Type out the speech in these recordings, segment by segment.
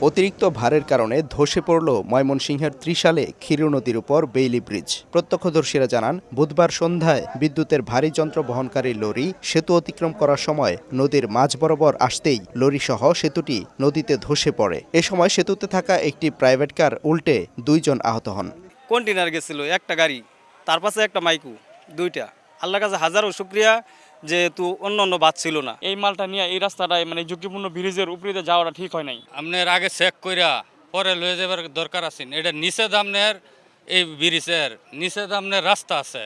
অতিরিক্ত ভারের কারণে ধসে পড়ল ময়মনসিংহের ত্রিশালে ক্ষীর নদীর উপর বেইলি ব্রিজ। প্রত্যক্ষদর্শীরা জানান, বুধবার সন্ধ্যায় বিদ্যুতের ভারী যন্ত্র বহনকারী লরি সেতু অতিক্রম করার সময় নদীর মাঝ বরাবর আসতেই লরিসহ সেতুটি নদীতে ধসে পড়ে। এ সময় সেতুতে থাকা একটি প্রাইভেট কার উল্টে দুইজন আহত হন। কন্টেনার গেছিল? একটা গাড়ি, তার পাশে একটা মাইকু, দুইটা। আল্লাহর কাছে হাজারো শুক্রিয়া যেহেতু অন্য অন্য বাদ ছিল না। এই মালটা নিয়ে এই রাস্তাটায় মানে ঝুঁকিপূর্ণ ব্রিজের উপরে যাওয়াটা ঠিক হয় নাই। আপনার আগে চেক কইরা পরে লয়ে যাবার দরকার আছেন এটা নিচে দামনের এই ব্রিজের নিচে দামনের রাস্তা আছে।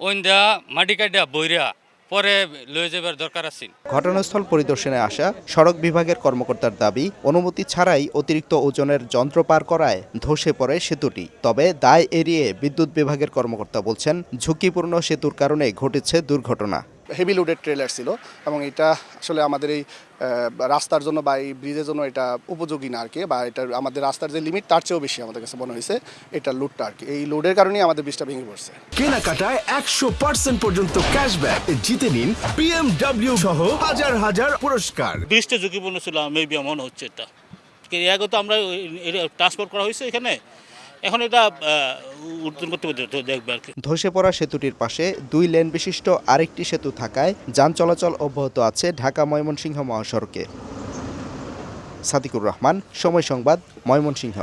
ওইন দেয়া মাটি কাটিয়া বইরা পরে লয়ে যাবার দরকার আছে। ঘটনাস্থল পরিদর্শনে আসা সড়ক বিভাগের কর্মকর্তার দাবি, অনুমতি ছাড়াই অতিরিক্ত ওজনের যন্ত্র পার করায় ধসে পড়ে সেতুটি। তবে দায় এড়িয়ে বিদ্যুৎ বিভাগের কর্মকর্তা বলছেন, ঝুঁকিপূর্ণ সেতুর কারণে ঘটেছে দুর্ঘটনা। হেভি লোডেড ট্রেলার ছিল এবং এটা আসলে আমাদের এই রাস্তার জন্য বা এই ব্রিজের জন্য এটা উপযোগী না আর কি বা এটা আমাদের রাস্তার যে লিমিট তার চেয়েও বেশি আমাদের কাছে মনে হয়েছে এটা লোডটা আর কি এই লোডের কারণেই আমাদের ব্রিজটা ভেঙে পড়ছে। কেনাকাটায় একশো পার্সেন্ট পর্যন্ত ক্যাশব্যাক জিতে নিন বিএমডাব্লিউ সহ হাজার হাজার পুরস্কার। ব্রিজটা ঝুঁকিপূর্ণ ছিল মেবি মনে হচ্ছে এটা। এর আগে তো আমরা ট্রান্সপোর্ট করা হয়েছে এখানে। এখন এটা উদ্বোধন করতে দেখবে আর কি। ধসে পড়া সেতুটির পাশে দুই লেন বিশিষ্ট আরেকটি সেতু থাকায় যান চলাচল অব্যাহত আছে ঢাকা ময়মনসিংহ মহাসড়কে। সাদিকুর রহমান, সময় সংবাদ, ময়মনসিংহ।